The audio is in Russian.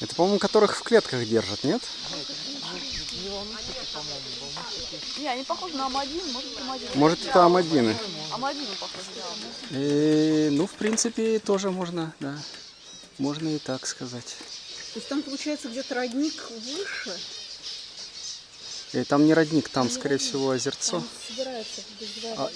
Это, по-моему, которых в клетках держат, нет? Не они похожи на Амадин, может Амадин. Может, это амадины. Амадины похожи, да. И, ну, в принципе, тоже можно, да. Можно и так сказать. То есть там получается где-то родник выше, И там не родник, там, скорее всего, озерцо. там собирается А,